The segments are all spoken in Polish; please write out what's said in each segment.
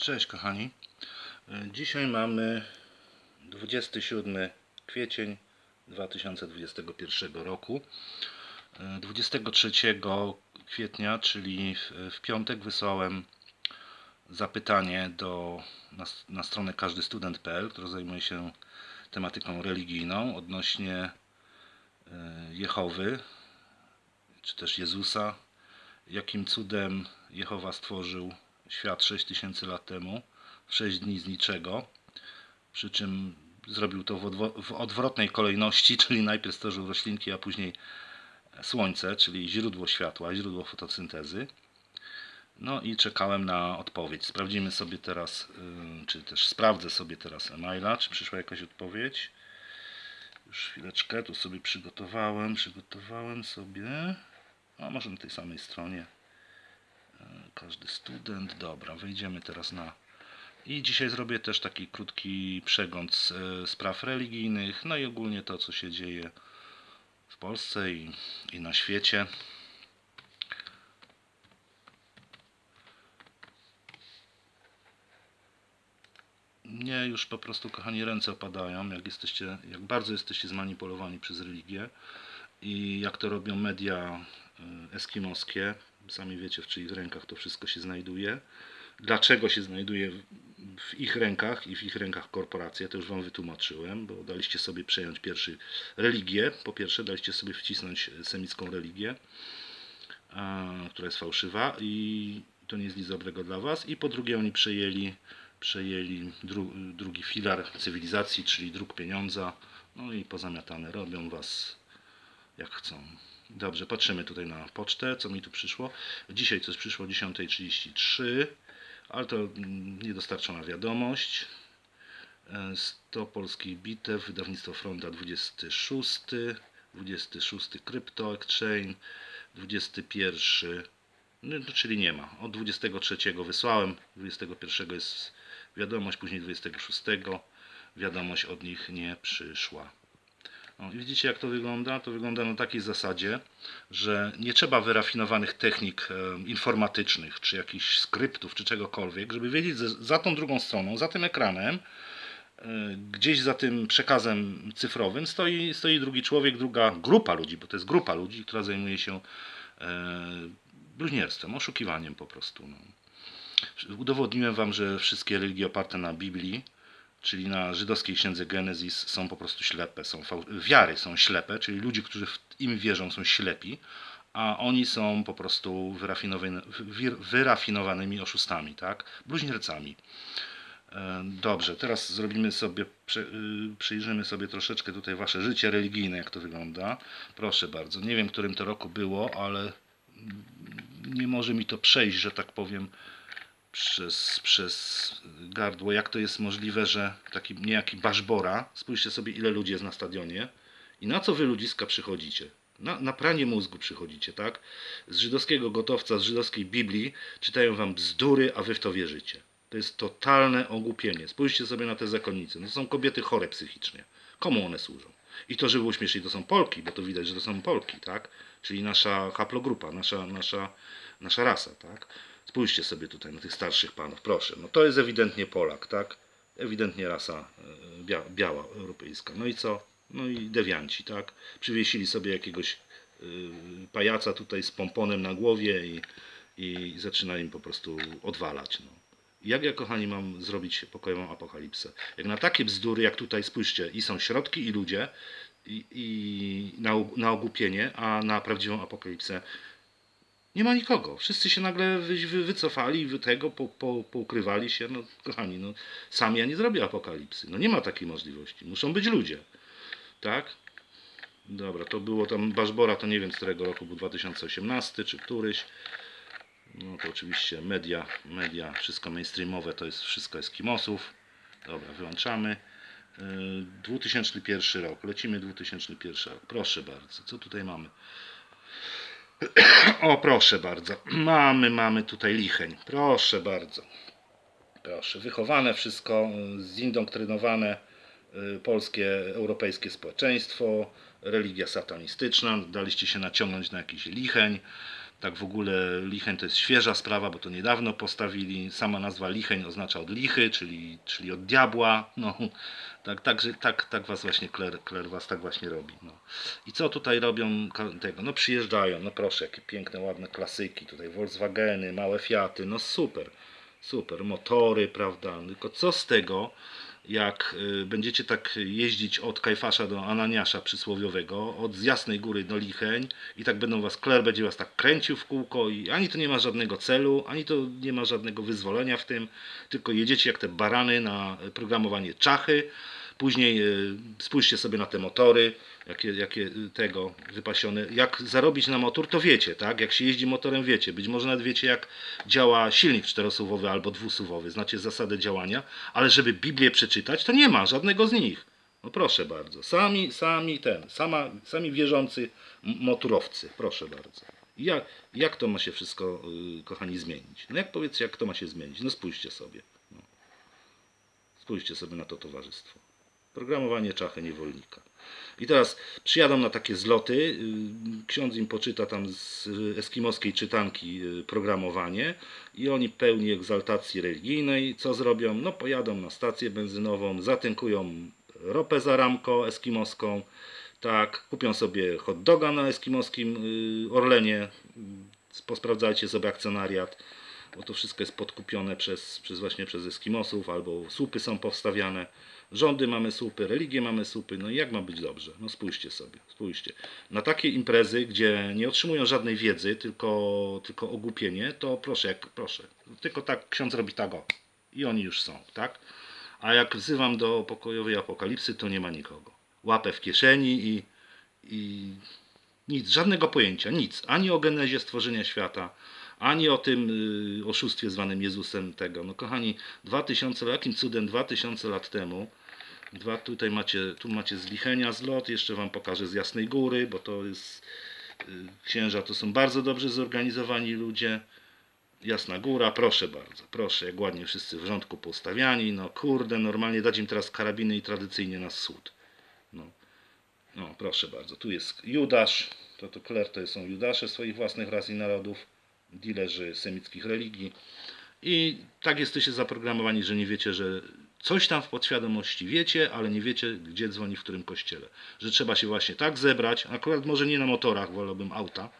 Cześć kochani. E, Dzisiaj mamy 27 kwiecień 2021 roku. E, 23 kwietnia, czyli w, w piątek wysłałem zapytanie do, na, na stronę każdystudent.pl, która zajmuje się tematyką religijną odnośnie e, Jehowy, czy też Jezusa. Jakim cudem Jehowa stworzył świat 6000 lat temu, w 6 dni z niczego. Przy czym zrobił to w, odwrotnej kolejności, czyli najpierw stworzył roślinki, a później słońce, czyli źródło światła, źródło fotosyntezy. No i czekałem na odpowiedź. Sprawdzimy sobie teraz, czy też sprawdzę sobie teraz e-maila, czy przyszła jakaś odpowiedź. Już chwileczkę, tu sobie przygotowałem, przygotowałem sobie, a może na tej samej stronie każdy student. Dobra, wejdziemy teraz na. I dzisiaj zrobię też taki krótki przegląd z, e, spraw religijnych, no i ogólnie to, co się dzieje w Polsce i, i na świecie. Nie, już po prostu, kochani, ręce opadają, jak jesteście, jak bardzo jesteście zmanipulowani przez religię i jak to robią media y, eskimoskie. Sami wiecie, w czyich rękach to wszystko się znajduje. Dlaczego się znajduje w- ich rękach i w ich rękach korporacje, to już Wam wytłumaczyłem, bo daliście sobie przejąć pierwszy religię. Po pierwsze, daliście sobie wcisnąć semicką religię, która jest fałszywa i to nie jest nic dobrego dla Was. I po drugie, oni przejęli, przejęli dru, drugi filar cywilizacji, czyli dróg pieniądza. No i pozamiatane robią Was jak chcą. Dobrze, patrzymy tutaj na pocztę, co mi tu przyszło. Dzisiaj coś przyszło o 10.33, ale to mm, niedostarczona wiadomość. E, 100 polskich bitew, wydawnictwo Fronda 26, 26 Crypto Exchange, 21, no, to czyli nie ma. Od 23 wysłałem, 21 jest wiadomość, później 26 wiadomość od nich nie przyszła. O, i widzicie jak to wygląda? To wygląda na takiej zasadzie, że nie trzeba wyrafinowanych technik e, informatycznych, czy jakichś skryptów, czy czegokolwiek, żeby wiedzieć, za tą drugą stroną, za tym ekranem, e, gdzieś za tym przekazem cyfrowym stoi, stoi drugi człowiek, druga grupa ludzi, bo to jest grupa ludzi, która zajmuje się e, bluźnierstwem, oszukiwaniem po prostu. No. Udowodniłem Wam, że wszystkie religie oparte na Biblii, czyli na żydowskiej księdze Genezis są po prostu ślepe, są wiary są ślepe, czyli ludzie, którzy w im wierzą są ślepi, a oni są po prostu wir- wyrafinowanymi oszustami, tak? Bluźniercami. E, Dobrze, teraz zrobimy sobie, y, przyjrzymy sobie troszeczkę tutaj wasze życie religijne, jak to wygląda. Proszę bardzo, nie wiem, którym to roku było, ale nie może mi to przejść, że tak powiem, przez, przez gardło. Jak to jest możliwe, że taki niejaki Baszbora, spójrzcie sobie ile ludzi jest na stadionie i na co wy ludziska przychodzicie? Na, na pranie mózgu przychodzicie, tak? Z żydowskiego gotowca, z żydowskiej Biblii czytają wam bzdury, a wy w to wierzycie. To jest totalne ogłupienie. Spójrzcie sobie na te zakonnice. No to są kobiety chore psychicznie. Komu one służą? I to, żeby uśmieszyć, to są Polki, bo to widać, że to są Polki, tak? Czyli nasza haplogrupa, nasza, nasza, nasza rasa, tak? Spójrzcie sobie tutaj na tych starszych panów, proszę. No to jest ewidentnie Polak, tak? Ewidentnie rasa e, bia biała, europejska. No i co? No i dewianci, tak? Przywiesili sobie jakiegoś y, pajaca tutaj z pomponem na głowie i, i zaczyna im po prostu odwalać. No. Jak ja, kochani, mam zrobić pokojową apokalipsę? Jak na takie bzdury, jak tutaj, spójrzcie, i są środki, i ludzie, i, i na, na ogłupienie, a na prawdziwą apokalipsę nie ma nikogo. Wszyscy się nagle wy, wy, wycofali, wy tego, po, po, poukrywali się. No, kochani, no, sam ja nie zrobię apokalipsy. No nie ma takiej możliwości. Muszą być ludzie. Tak? Dobra, to było tam Baszbora, to nie wiem z którego roku był 2018 czy któryś. No to oczywiście media, media, wszystko mainstreamowe, to jest wszystko Eskimosów. Dobra, wyłączamy. Yy, 2001 rok, lecimy 2001 rok. Proszę bardzo, co tutaj mamy? O, proszę bardzo. Mamy, mamy tutaj licheń. Proszę bardzo. Proszę, wychowane wszystko, zindoktrynowane y, polskie, europejskie społeczeństwo, religia satanistyczna, daliście się naciągnąć na jakiś licheń, Tak w ogóle Licheń to jest świeża sprawa, bo to niedawno postawili. Sama nazwa Licheń oznacza od lichy, czyli, czyli od diabła. No, tak, tak, tak, tak was właśnie Kler, Kler was tak właśnie robi. No. I co tutaj robią tego? No przyjeżdżają, no proszę, jakie piękne, ładne klasyki. Tutaj Volkswageny, małe Fiaty, no super. Super, motory, prawda? Tylko co z tego, jak y, będziecie tak jeździć od Kajfasza do Ananiasza przysłowiowego, od z Jasnej Góry do Licheń i tak będą was, Kler będzie was tak kręcił w kółko i ani to nie ma żadnego celu, ani to nie ma żadnego wyzwolenia w tym, tylko jedziecie jak te barany na programowanie czachy, Później y, spójrzcie sobie na te motory, jakie, jakie y, tego wypasione. Jak zarobić na motor, to wiecie, tak? Jak się jeździ motorem, wiecie. Być może nawet wiecie, jak działa silnik czterosuwowy albo dwusuwowy. Znacie zasadę działania, ale żeby Biblię przeczytać, to nie ma żadnego z nich. No proszę bardzo. Sami, sami ten, sama, sami wierzący motorowcy. Proszę bardzo. Jak, jak to ma się wszystko, y, kochani, zmienić? No jak powiedzcie, jak to ma się zmienić? No spójrzcie sobie. No. Spójrzcie sobie na to towarzystwo. Programowanie czachy niewolnika. I teraz przyjadą na takie zloty. y, Ksiądz im poczyta tam z eskimoskiej czytanki y, programowanie i oni pełni egzaltacji religijnej. Co zrobią? No pojadą na stację benzynową, zatynkują ropę za ramko eskimoską, tak, kupią sobie hot doga na eskimoskim y, Orlenie. Posprawdzajcie sobie akcjonariat, bo to wszystko jest podkupione przez, przez właśnie przez Eskimosów, albo słupy są powstawiane. Rządy mamy słupy, religie mamy słupy, no i jak ma być dobrze? No spójrzcie sobie, spójrzcie. Na takie imprezy, gdzie nie otrzymują żadnej wiedzy, tylko, tylko ogłupienie, to proszę, jak proszę. Tylko tak ksiądz robi tak o. I oni już są, tak? A jak wzywam do pokojowej apokalipsy, to nie ma nikogo. Łapę w kieszeni i, i nic, żadnego pojęcia, nic. Ani o genezie stworzenia świata, ani o tym y, oszustwie zwanym Jezusem tego. No kochani, 2000, jakim cudem 2000 lat temu, dwa, tutaj macie, tu macie z Lichenia zlot, jeszcze wam pokażę z Jasnej Góry, bo to jest, y, księża to są bardzo dobrze zorganizowani ludzie. Jasna Góra, proszę bardzo, proszę, jak ładnie wszyscy w rządku postawiani, no kurde, normalnie dać im teraz karabiny i tradycyjnie na wschód. No. No, proszę bardzo. Tu jest Judasz. To, to Kler to są Judasze swoich własnych ras i narodów, dilerzy semickich religii. I tak jesteście zaprogramowani, że nie wiecie, że coś tam w podświadomości wiecie, ale nie wiecie, gdzie dzwoni, w którym kościele. Że trzeba się właśnie tak zebrać, akurat może nie na motorach, wolałbym auta,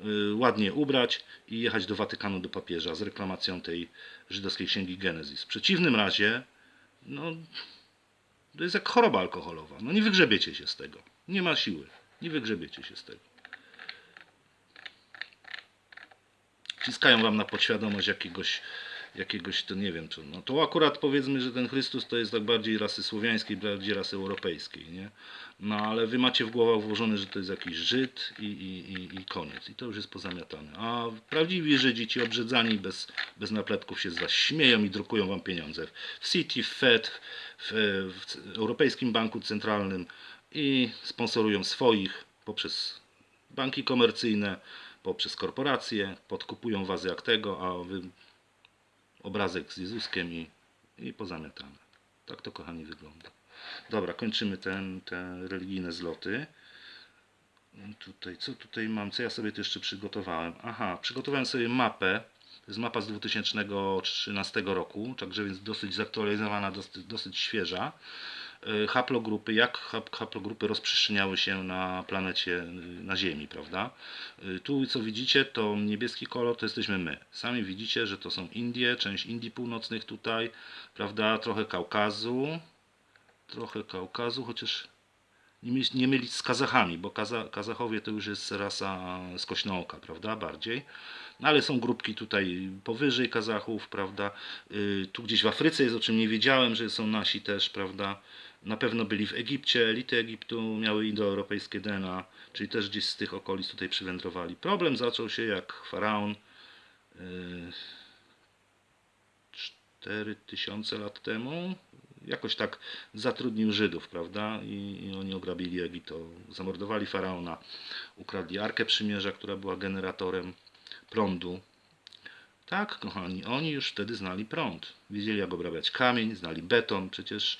y, ładnie ubrać i jechać do Watykanu, do papieża z reklamacją tej żydowskiej księgi Genezis. W przeciwnym razie, no, to jest jak choroba alkoholowa. No nie wygrzebiecie się z tego. Nie ma siły. Nie wygrzebiecie się z tego. Wciskają wam na podświadomość jakiegoś, jakiegoś to nie wiem, czy, no to akurat powiedzmy, że ten Chrystus to jest tak bardziej rasy słowiańskiej, bardziej rasy europejskiej, nie? No ale wy macie w głowach włożone, że to jest jakiś Żyd i, i, i, i koniec. I to już jest pozamiatane. A prawdziwi Żydzi, ci obrzedzani bez, bez napletków się z was śmieją i drukują wam pieniądze. W City, w Fed, w, w Europejskim Banku Centralnym i sponsorują swoich poprzez banki komercyjne, poprzez korporacje, podkupują was jak tego, a wy obrazek z Jezuskiem i, i pozamiatane. Tak to kochani wygląda. Dobra, kończymy ten, te religijne zloty. Tutaj, co tutaj mam? Co ja sobie tu jeszcze przygotowałem? Aha, przygotowałem sobie mapę. To jest mapa z 2013 roku, także więc dosyć zaktualizowana, dosyć, dosyć świeża. Y, Haplogrupy, jak hap- haplogrupy rozprzestrzeniały się na planecie, y, na Ziemi, prawda? Y, Tu, co widzicie, to niebieski kolor to jesteśmy my. Sami widzicie, że to są Indie, część Indii Północnych tutaj, prawda? Trochę Kaukazu, trochę Kaukazu, chociaż nie, myl- nie mylić z Kazachami, bo Kaza, Kazachowie to już jest rasa skośnooka, prawda, bardziej. No ale są grupki tutaj powyżej Kazachów, prawda. Y, Tu gdzieś w Afryce jest, o czym nie wiedziałem, że są nasi też, prawda. Na pewno byli w Egipcie, elity Egiptu miały indoeuropejskie DNA, czyli też gdzieś z tych okolic tutaj przywędrowali. Problem zaczął się jak faraon y, 4000 lat temu jakoś tak zatrudnił Żydów, prawda? I, I oni ograbili Egipt, to zamordowali faraona, ukradli Arkę Przymierza, która była generatorem prądu. Tak, kochani, oni już wtedy znali prąd. Wiedzieli, jak obrabiać kamień, znali beton. Przecież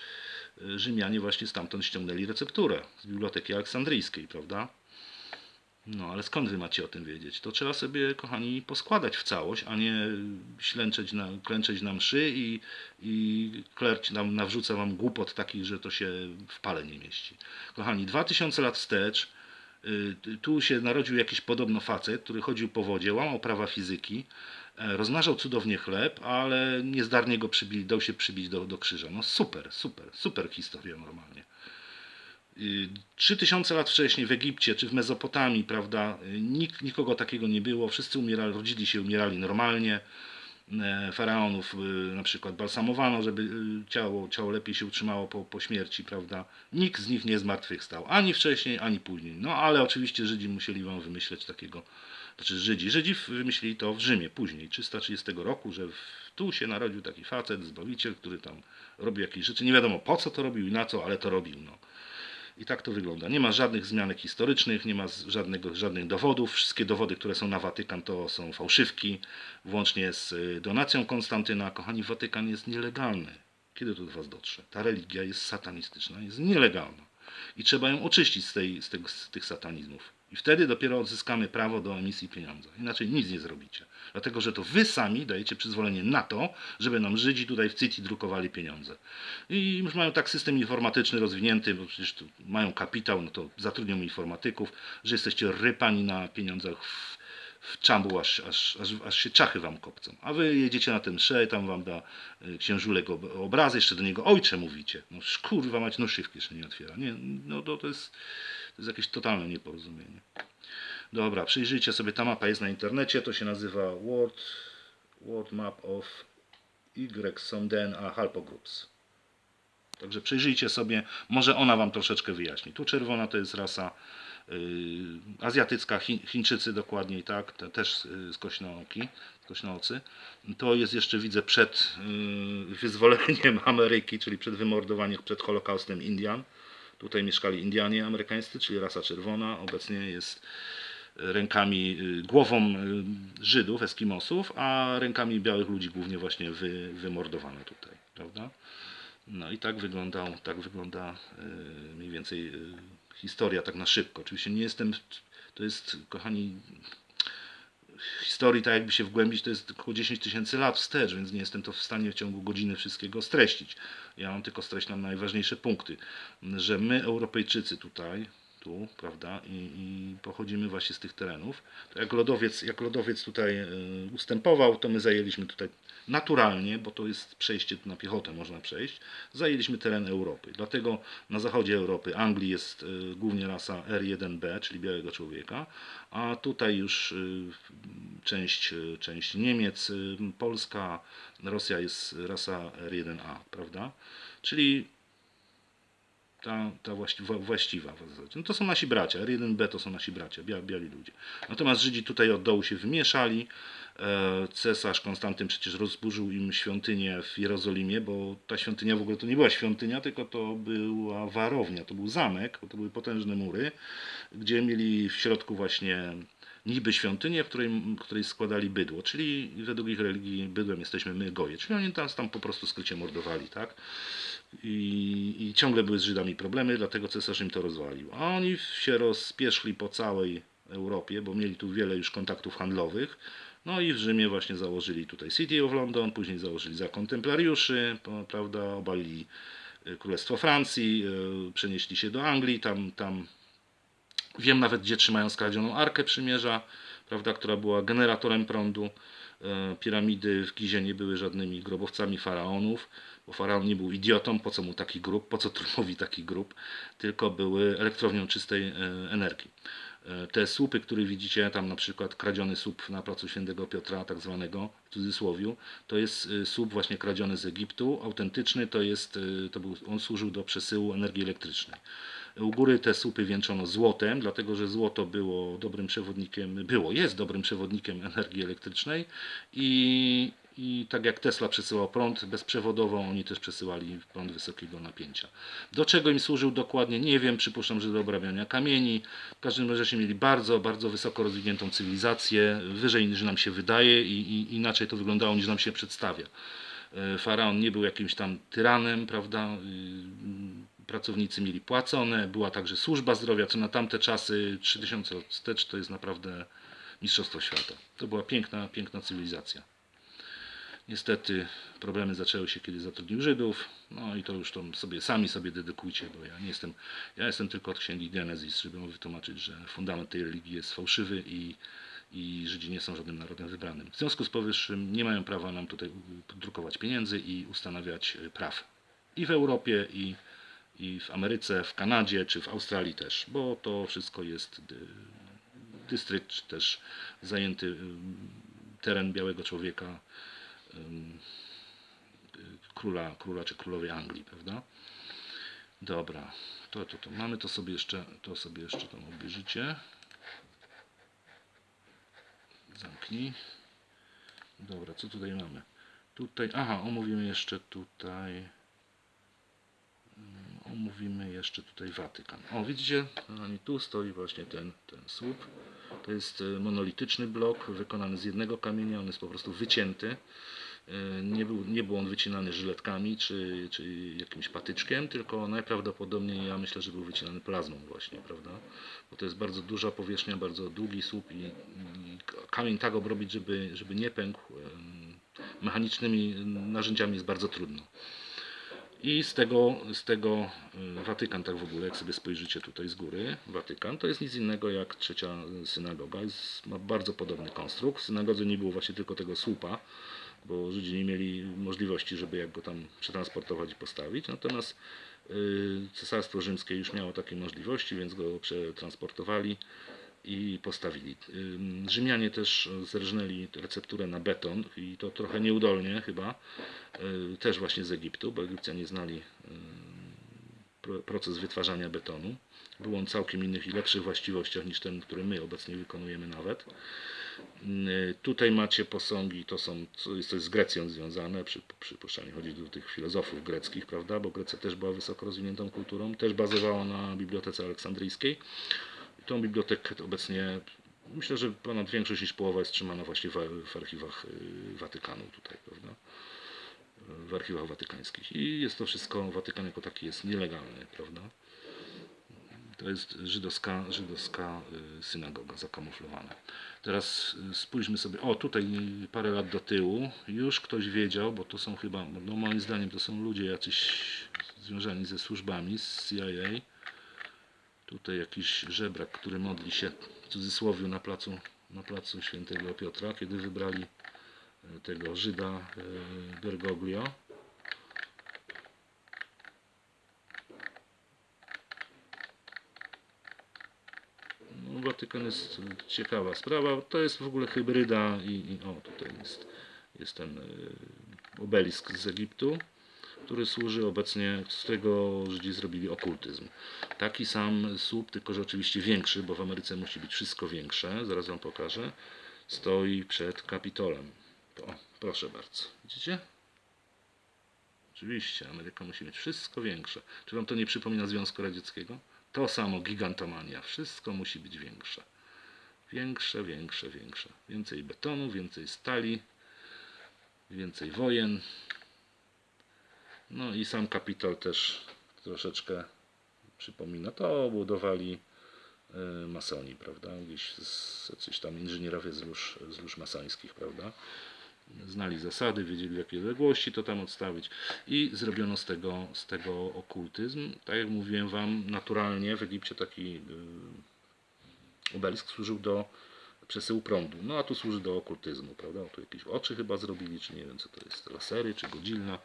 Rzymianie właśnie stamtąd ściągnęli recepturę z Biblioteki Aleksandryjskiej, prawda? No, ale skąd wy macie o tym wiedzieć? To trzeba sobie, kochani, poskładać w całość, a nie ślęczeć na, klęczeć na mszy i, i klerć nam nawrzuca wam głupot takich, że to się w pale nie mieści. Kochani, 2000 lat wstecz y, tu się narodził jakiś podobno facet, który chodził po wodzie, łamał prawa fizyki, rozmnażał cudownie chleb, ale niezdarnie go przybili, dał się przybić do, do krzyża. No super, super, super historia normalnie. Y, 3000 lat wcześniej w Egipcie czy w Mezopotamii, prawda, y, nikt, nikogo takiego nie było, wszyscy umierali, rodzili się, umierali normalnie. E, Faraonów y, na przykład balsamowano, żeby y, ciało, ciało lepiej się utrzymało po, po śmierci, prawda. Nikt z nich nie zmartwychwstał, ani wcześniej, ani później. No ale oczywiście Żydzi musieli wam wymyśleć takiego, znaczy Żydzi. Żydzi wymyślili to w Rzymie później, 330 roku, że tu się narodził taki facet, zbawiciel, który tam robił jakieś rzeczy. Nie wiadomo po co to robił i na co, ale to robił. No. I tak to wygląda. Nie ma żadnych zmianek historycznych, nie ma żadnego, żadnych dowodów. Wszystkie dowody, które są na Watykan, to są fałszywki, włącznie z y, donacją Konstantyna. Kochani, Watykan jest nielegalny. Kiedy to do Was dotrze? Ta religia jest satanistyczna, jest nielegalna. I trzeba ją oczyścić z, tej, z, tego, z tych satanizmów. I wtedy dopiero odzyskamy prawo do emisji pieniądza. Inaczej nic nie zrobicie. Dlatego, że to wy sami dajecie przyzwolenie na to, żeby nam Żydzi tutaj w City drukowali pieniądze. I już mają tak system informatyczny rozwinięty, bo przecież mają kapitał, no to zatrudnią informatyków, że jesteście rypani na pieniądzach w, w czambu, aż, aż, aż, aż się czachy wam kopcą. A wy jedziecie na ten msze, tam wam da y, księżulek ob- obrazy, jeszcze do niego ojcze mówicie. No kurwa mać, no szywki jeszcze nie otwiera. Nie, no to, to, jest, to jest jakieś totalne nieporozumienie. Dobra, przyjrzyjcie sobie, ta mapa jest na internecie, to się nazywa World, World Map of Y Somden a Halpo Groups. Także przyjrzyjcie sobie, może ona Wam troszeczkę wyjaśni. Tu czerwona to jest rasa y, azjatycka, Chi, Chińczycy dokładniej, tak, te, też y, z kośnooki, z kośnoocy. To jest jeszcze, widzę, przed y, wyzwoleniem Ameryki, czyli przed wymordowaniem, przed Holokaustem Indian. Tutaj mieszkali Indianie amerykańscy, czyli rasa czerwona. Obecnie jest rękami, y, głową y, Żydów, Eskimosów, a rękami białych ludzi głównie właśnie wy, tutaj, prawda? No i tak wyglądał, tak wygląda y, mniej więcej historia tak na szybko. Oczywiście nie jestem, to jest, kochani, historii, tak jakby się wgłębić, to jest około 10 tysięcy lat wstecz, więc nie jestem to w stanie w ciągu godziny wszystkiego streścić. Ja mam tylko streślam najważniejsze punkty, że my Europejczycy tutaj, tu, prawda, i, i pochodzimy właśnie z tych terenów, to jak lodowiec, jak lodowiec tutaj y, ustępował, to my zajęliśmy tutaj naturalnie, bo to jest przejście na piechotę, można przejść, zajęliśmy teren Europy. Dlatego na zachodzie Europy, Anglii jest y, głównie rasa R1B, czyli białego człowieka, a tutaj już y, część, y, część Niemiec, Polska, Rosja jest rasa R1A, prawda? Czyli ta, ta właści, wa- właściwa w zasadzie. No to są nasi bracia, R1B to są nasi bracia, bia, biali ludzie. Natomiast Żydzi tutaj od dołu się wymieszali. E, Cesarz Konstantyn przecież rozburzył im świątynię w Jerozolimie, bo ta świątynia w ogóle to nie była świątynia, tylko to była warownia, to był zamek, bo to były potężne mury, gdzie mieli w środku właśnie niby świątynię, w której, w której składali bydło, czyli według ich religii bydłem jesteśmy my goje, czyli oni nas tam po prostu skrycie mordowali, tak? I, I ciągle były z Żydami problemy, dlatego cesarz im to rozwalił. A oni się rozpieszli po całej Europie, bo mieli tu wiele już kontaktów handlowych. No i w Rzymie właśnie założyli tutaj City of London, później założyli zakon templariuszy, prawda, obalili y, Królestwo Francji, y, przenieśli się do Anglii, tam, tam wiem nawet gdzie trzymają skradzioną Arkę Przymierza, prawda, która była generatorem prądu. E, Piramidy w Gizie nie były żadnymi grobowcami faraonów, bo faraon nie był idiotą, po co mu taki grób, po co Trumowi taki grób, tylko były elektrownią czystej energii. E, Te słupy, które widzicie, tam na przykład kradziony słup na placu Świętego Piotra, tak zwanego, w cudzysłowiu, to jest e, słup właśnie kradziony z Egiptu, autentyczny, to jest, e, to był, on służył do przesyłu energii elektrycznej. U góry te słupy wieńczono złotem, dlatego że złoto było dobrym przewodnikiem, było, jest dobrym przewodnikiem energii elektrycznej i, i tak jak Tesla przesyłał prąd bezprzewodowo, oni też przesyłali prąd wysokiego napięcia. Do czego im służył dokładnie, nie wiem, przypuszczam, że do obrabiania kamieni. W każdym razie mieli bardzo, bardzo wysoko rozwiniętą cywilizację, wyżej niż nam się wydaje i, i inaczej to wyglądało niż nam się przedstawia. E, Faraon nie był jakimś tam tyranem, prawda? Y, pracownicy mieli płacone, była także służba zdrowia, co na tamte czasy 3000 lat wstecz to jest naprawdę mistrzostwo świata. To była piękna, piękna cywilizacja. Niestety problemy zaczęły się, kiedy zatrudnił Żydów. No i to już to sobie sami sobie dedykujcie, bo ja nie jestem, ja jestem tylko od księgi Genezis, żeby mu wytłumaczyć, że fundament tej religii jest fałszywy i, i Żydzi nie są żadnym narodem wybranym. W związku z powyższym nie mają prawa nam tutaj drukować pieniędzy i ustanawiać y, praw. I w Europie, i, i w Ameryce, w Kanadzie, czy w Australii też, bo to wszystko jest dy, dystrykt, czy też zajęty ym, teren białego człowieka, króla, króla czy królowej Anglii, prawda? Dobra, to, to, to mamy to sobie jeszcze, to sobie jeszcze tam obejrzycie. Zamknij. Dobra, co tutaj mamy? Tutaj, aha, omówimy jeszcze tutaj. Omówimy jeszcze tutaj Watykan. O, widzicie, tu stoi właśnie ten, ten słup. To jest e, monolityczny blok wykonany z jednego kamienia, on jest po prostu wycięty. E, Nie był, nie był on wycinany żyletkami czy, czy jakimś patyczkiem, tylko najprawdopodobniej ja myślę, że był wycinany plazmą właśnie, prawda? Bo to jest bardzo duża powierzchnia, bardzo długi słup i, i kamień tak obrobić, żeby, żeby nie pękł mechanicznymi narzędziami jest bardzo trudno. I z tego, z tego y, Watykan, tak w ogóle, jak sobie spojrzycie tutaj z góry, Watykan to jest nic innego jak trzecia synagoga. Jest, ma bardzo podobny konstrukt. W synagodze nie było właśnie tylko tego słupa, bo Żydzi nie mieli możliwości, żeby jak go tam przetransportować i postawić. Natomiast y, Cesarstwo Rzymskie już miało takie możliwości, więc go przetransportowali i postawili. Ym, Rzymianie też zerżnęli recepturę na beton i to trochę nieudolnie chyba, y, też właśnie z Egiptu, bo Egipcjanie znali pro- proces wytwarzania betonu. Był on całkiem innych i lepszych właściwościach niż ten, który my obecnie wykonujemy nawet. Tutaj macie posągi, to są, jest z Grecją związane, przy, przypuszczalnie chodzi do tych filozofów greckich, prawda, bo Grecja też była wysoko rozwiniętą kulturą, też bazowała na Bibliotece Aleksandryjskiej. Tą bibliotekę obecnie, myślę, że ponad większość niż połowa jest trzymana właśnie w, w archiwach y, Watykanu tutaj, prawda, w archiwach watykańskich. I jest to wszystko, Watykan jako taki jest nielegalny, prawda. To jest żydowska, żydowska y, synagoga zakamuflowana. Teraz y, spójrzmy sobie, o tutaj parę lat do tyłu już ktoś wiedział, bo to są chyba, no moim zdaniem to są ludzie jacyś związani ze służbami, z CIA. Tutaj jakiś żebrak, który modli się w cudzysłowie na placu, na placu świętego Piotra, kiedy wybrali y, tego Żyda y, Bergoglio. No, Watykan jest ciekawa sprawa. To jest w ogóle hybryda i, i o tutaj jest, jest ten obelisk z Egiptu, który służy obecnie, z którego Żydzi zrobili okultyzm. Taki sam słup, tylko że oczywiście większy, bo w Ameryce musi być wszystko większe, zaraz wam pokażę, stoi przed Kapitolem. O, proszę bardzo. Widzicie? Oczywiście, Ameryka musi mieć wszystko większe. Czy wam to nie przypomina Związku Radzieckiego? To samo gigantomania. Wszystko musi być większe. Większe, większe, większe. Więcej betonu, więcej stali, więcej wojen. No i sam kapitol też troszeczkę przypomina. To budowali e, masoni, prawda? Gdzieś z, tam inżynierowie z lóż, z lóż masońskich, prawda? Znali zasady, wiedzieli w jakiej odległości to tam odstawić i zrobiono z tego, z tego okultyzm. Tak jak mówiłem Wam, naturalnie w Egipcie taki y, obelisk służył do przesyłu prądu, no a tu służy do okultyzmu, prawda? Tu jakieś oczy chyba zrobili, czy nie wiem co to jest, lasery, czy godzilna.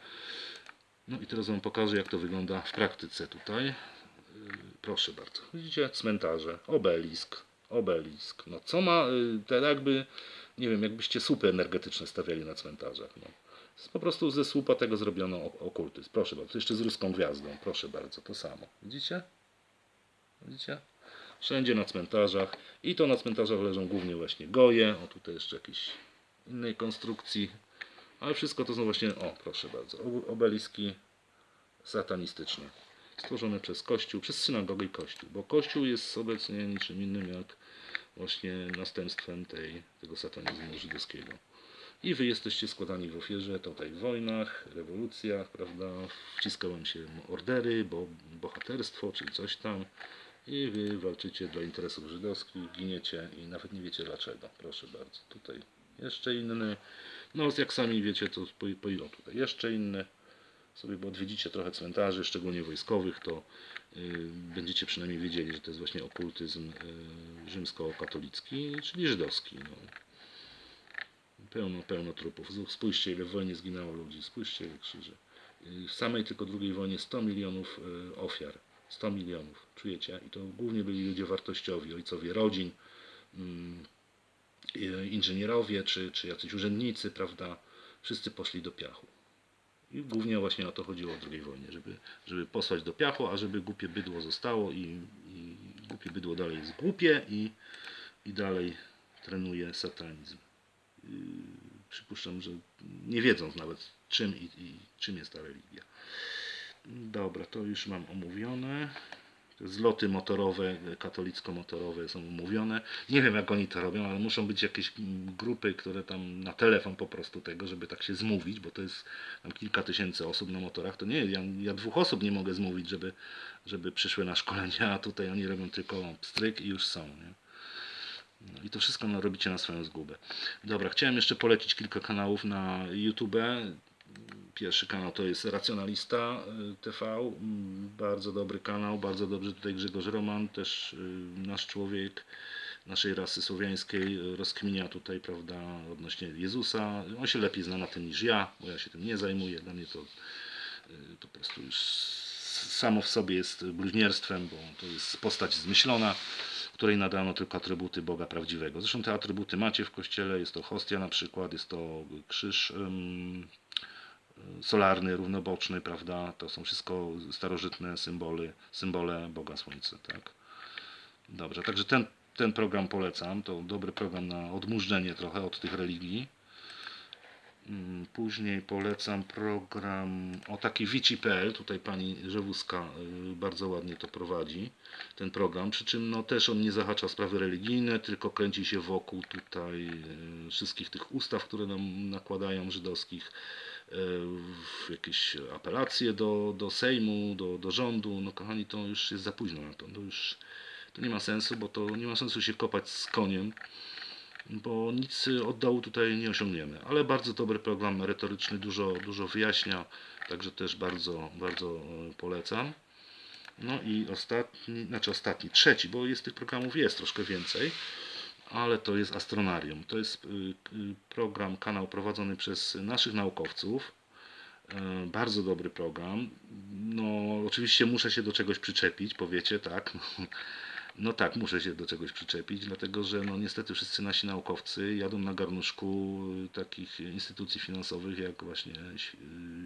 No i teraz Wam pokażę jak to wygląda w praktyce tutaj. Y, Proszę bardzo. Widzicie, cmentarze, obelisk, obelisk. No co ma, y, te jakby, nie wiem, jakbyście słupy energetyczne stawiali na cmentarzach. No. Po prostu ze słupa tego zrobiono ok- okultyzm. Proszę bardzo, jeszcze z ruską gwiazdą. Proszę bardzo, to samo. Widzicie? Widzicie? Wszędzie na cmentarzach. I to na cmentarzach leżą głównie właśnie goje. O, tutaj jeszcze jakieś innej konstrukcji. Ale wszystko to są właśnie, o proszę bardzo, ob- obeliski satanistyczne. Stworzone przez Kościół, przez synagogę i Kościół. Bo Kościół jest obecnie niczym innym jak właśnie następstwem tej, tego satanizmu żydowskiego. i wy jesteście składani w ofierze tutaj w wojnach, rewolucjach, prawda? Wciska wam się ordery, bo bohaterstwo czy coś tam i wy walczycie dla interesów żydowskich, giniecie i nawet nie wiecie dlaczego. Proszę bardzo. Tutaj jeszcze inny. No jak sami wiecie, to po, po o, tutaj jeszcze inny. Sobie, bo odwiedzicie trochę cmentarzy, szczególnie wojskowych, to y, będziecie przynajmniej wiedzieli, że to jest właśnie okultyzm y, rzymskokatolicki, czyli żydowski. No. Pełno, pełno trupów. Spójrzcie, ile w wojnie zginęło ludzi, spójrzcie, ile krzyży. W samej tylko drugiej wojnie 100 milionów y, ofiar. 100 milionów, czujecie? I to głównie byli ludzie wartościowi, ojcowie rodzin, mm, inżynierowie, czy, czy jacyś urzędnicy, prawda? Wszyscy poszli do piachu. I głównie właśnie o to chodziło w II wojnie, żeby, żeby posłać do piachu, a żeby głupie bydło zostało i, i głupie bydło dalej jest głupie i, i dalej trenuje satanizm. Yy, przypuszczam, że nie wiedząc nawet czym i, i czym jest ta religia. Dobra, to już mam omówione. Zloty motorowe, katolicko-motorowe są omówione. Nie wiem jak oni to robią, ale muszą być jakieś grupy, które tam na telefon po prostu tego, żeby tak się zmówić, bo to jest tam kilka tysięcy osób na motorach. To nie, ja, ja dwóch osób nie mogę zmówić, żeby, żeby przyszły na szkolenia, a tutaj oni robią tylko pstryk i już są. Nie? No i to wszystko no, robicie na swoją zgubę. Dobra, chciałem jeszcze polecić kilka kanałów na YouTube. Pierwszy kanał to jest Racjonalista y, TV. Mm, Bardzo dobry kanał, bardzo dobrze tutaj Grzegorz Roman, też y, nasz człowiek naszej rasy słowiańskiej y, rozkminia tutaj, prawda, odnośnie Jezusa. On się lepiej zna na tym niż ja, bo ja się tym nie zajmuję. Dla mnie to, po prostu już samo w sobie jest bluźnierstwem, bo to jest postać zmyślona której nadano tylko atrybuty Boga prawdziwego. Zresztą te atrybuty macie w kościele, jest to hostia na przykład, jest to krzyż solarny, równoboczny, prawda? To są wszystko starożytne symbole, symbole Boga Słońca, tak? Dobrze, także ten, ten program polecam, to dobry program na odmurzenie trochę od tych religii. Mm, Później polecam program o taki Wici.pl, tutaj pani Rzewuska y, bardzo ładnie to prowadzi, ten program, przy czym no, też on nie zahacza sprawy religijne, tylko kręci się wokół tutaj y, wszystkich tych ustaw, które nam nakładają żydowskich, jakieś apelacje do, do Sejmu, do, do rządu, no kochani, to już jest za późno na to, to już to nie ma sensu, bo to nie ma sensu się kopać z koniem, bo nic od dołu tutaj nie osiągniemy. Ale bardzo dobry program merytoryczny, dużo, dużo wyjaśnia, także też bardzo, bardzo e, polecam. No i ostatni, znaczy ostatni, trzeci, bo jest tych programów jest troszkę więcej, ale to jest Astronarium. To jest y, y, program, kanał prowadzony przez naszych naukowców. E, Bardzo dobry program. No, oczywiście muszę się do czegoś przyczepić, powiecie, tak. No tak, muszę się do czegoś przyczepić, dlatego że no niestety wszyscy nasi naukowcy jadą na garnuszku y, takich instytucji finansowych jak właśnie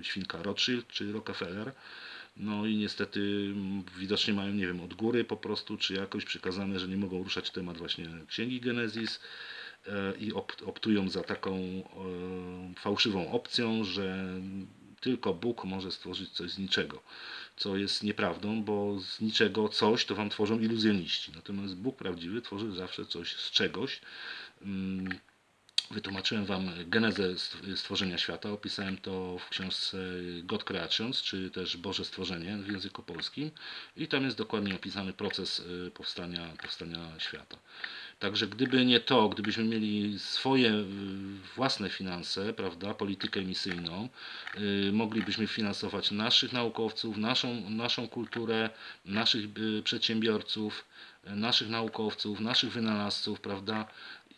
Świnka Rothschild czy Rockefeller. No i niestety mm, widocznie mają, nie wiem, od góry po prostu, czy jakoś przykazane, że nie mogą ruszać temat właśnie Księgi Genezis e, i opt- optują za taką e, fałszywą opcją, że tylko Bóg może stworzyć coś z niczego, co jest nieprawdą, bo z niczego coś to wam tworzą iluzjoniści. Natomiast Bóg prawdziwy tworzy zawsze coś z czegoś. Wytłumaczyłem Wam genezę stw- stworzenia świata, opisałem to w książce God Creations, czy też Boże Stworzenie w języku polskim. I tam jest dokładnie opisany proces y, powstania, powstania świata. Także gdyby nie to, gdybyśmy mieli swoje y, własne finanse, prawda, politykę emisyjną, y, moglibyśmy finansować naszych naukowców, naszą, naszą kulturę, naszych przedsiębiorców, naszych naukowców, naszych wynalazców, prawda,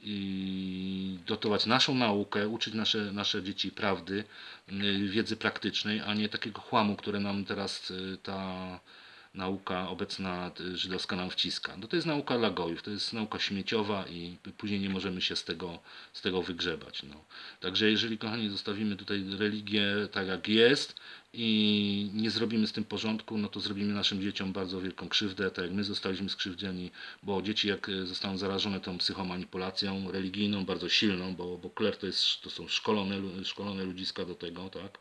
i dotować naszą naukę, uczyć nasze, nasze dzieci prawdy, y, wiedzy praktycznej, a nie takiego chłamu, które nam teraz y, ta nauka obecna y, żydowska nam wciska. No to jest nauka dla gojów, to jest nauka śmieciowa i później nie możemy się z tego, z tego wygrzebać. No. Także jeżeli, kochani, zostawimy tutaj religię tak jak jest i nie zrobimy z tym porządku, no to zrobimy naszym dzieciom bardzo wielką krzywdę, tak jak my zostaliśmy skrzywdzeni, bo dzieci jak e, zostaną zarażone tą psychomanipulacją religijną, bardzo silną, bo, bo kler to, jest, to są szkolone, szkolone ludziska do tego, tak,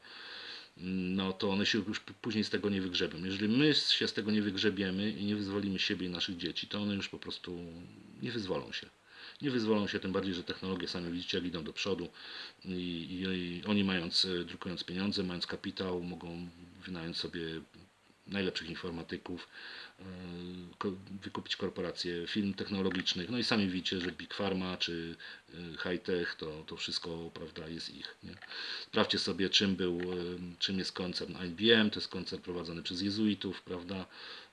no to one się już później z tego nie wygrzebią. Jeżeli my się z tego nie wygrzebiemy i nie wyzwolimy siebie i naszych dzieci, to one już po prostu nie wyzwolą się. nie wyzwolą się, tym bardziej, że technologie sami widzicie, jak idą do przodu i, i, i oni mając, e, drukując pieniądze, mając kapitał, mogą wynająć sobie najlepszych informatyków, e, wykupić korporacje firm technologicznych, no i sami widzicie, że Big Pharma czy e, High Tech to, to wszystko prawda, jest ich. Nie? Sprawdźcie sobie, czym był, e, czym jest koncern IBM, to jest koncern prowadzony przez jezuitów, prawda?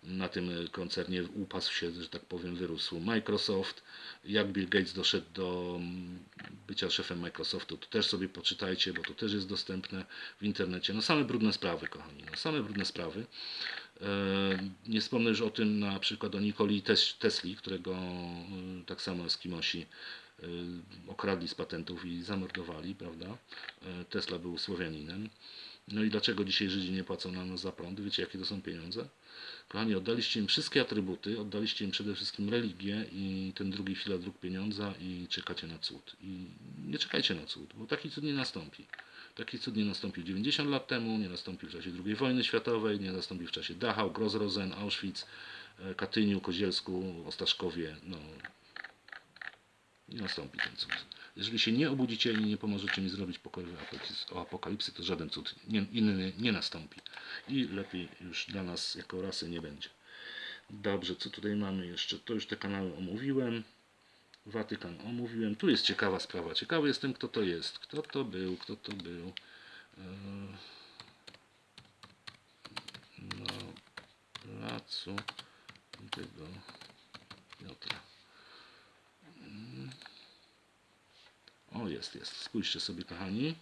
Na tym koncernie upasł się, że tak powiem, wyrósł Microsoft. Jak Bill Gates doszedł do mm, bycia szefem Microsoftu, to też sobie poczytajcie, bo to też jest dostępne w internecie. No same brudne sprawy, kochani, no same brudne sprawy. E, Nie wspomnę już o tym na przykład o Nikoli Tes- Tesli, którego e, tak samo Eskimosi okradli z patentów i zamordowali, prawda? E, Tesla był Słowianinem. No i dlaczego dzisiaj Żydzi nie płacą nam za prąd? Wiecie jakie to są pieniądze? Kochani, oddaliście im wszystkie atrybuty, oddaliście im przede wszystkim religię i ten drugi filar dróg pieniądza i czekacie na cud. I nie czekajcie na cud, bo taki cud nie nastąpi. Taki cud nie nastąpił 90 lat temu, nie nastąpił w czasie II wojny światowej, nie nastąpił w czasie Dachau, Grossrosen, Auschwitz, e, Katyniu, Kozielsku, Ostaszkowie. No, nie nastąpi ten cud. Jeżeli się nie obudzicie i nie pomożecie mi zrobić pokoju o apokalipsy, to żaden cud nie, inny nie nastąpi. I lepiej już dla nas jako rasy nie będzie. Dobrze, co tutaj mamy jeszcze? To już te kanały omówiłem. Watykan omówiłem. Tu jest ciekawa sprawa. Ciekawy jestem, kto to jest. Kto to był? Kto to był? Eee, Na placu tego Piotra. O, jest, jest. Spójrzcie sobie, kochani.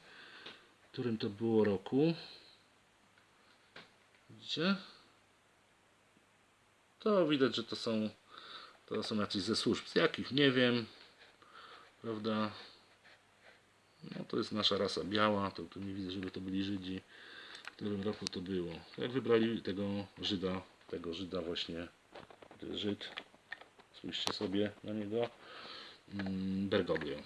W którym to było roku? Widzicie? To widać, że to są to są jacyś ze służb. Z jakich? Nie wiem. Prawda? No to jest nasza rasa biała. To tu nie widzę, żeby to byli Żydzi. W którym roku to było? Jak wybrali tego Żyda, tego Żyda właśnie, Żyd. Spójrzcie sobie na niego. Mm, Bergoglio.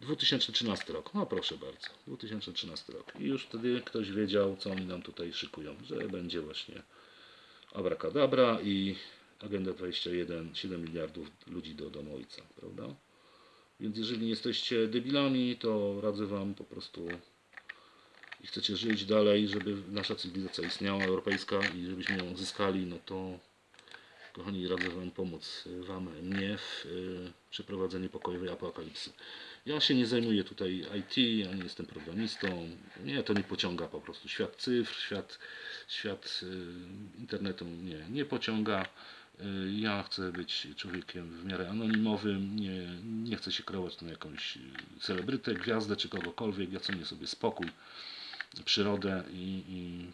2013 rok. No proszę bardzo. 2013 rok. I już wtedy ktoś wiedział, co oni nam tutaj szykują. Że będzie właśnie Abracadabra i Agenda 21, 7 miliardów ludzi do domu ojca, prawda? Więc jeżeli jesteście debilami, to radzę Wam po prostu i chcecie żyć dalej, żeby nasza cywilizacja istniała, europejska i żebyśmy ją zyskali, no to kochani, radzę Wam pomóc y, Wam, mnie w y, przeprowadzeniu pokojowej apokalipsy. Ja się nie zajmuję tutaj IT, ja nie jestem programistą, mnie to nie pociąga po prostu. Świat cyfr, świat, świat y, internetu mnie nie pociąga. Ja chcę być człowiekiem w miarę anonimowym, nie, nie chcę się kreować na jakąś celebrytę, gwiazdę czy kogokolwiek. Ja cenię sobie spokój, przyrodę i, i,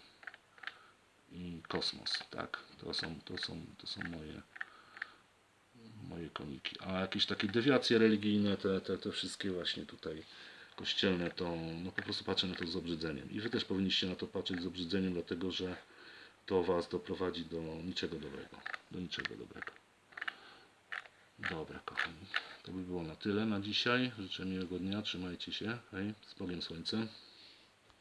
i kosmos. Tak? To, są, to, są, to są moje moje koniki. A jakieś takie dewiacje religijne, te, te, te wszystkie właśnie tutaj kościelne, to no po prostu patrzę na to z obrzydzeniem. I wy też powinniście na to patrzeć z obrzydzeniem, dlatego że to was doprowadzi do niczego dobrego. Do niczego dobrego. Dobra, kochani. To by było na tyle na dzisiaj. Życzę miłego dnia. Trzymajcie się. Hej, z Bogiem Słońce.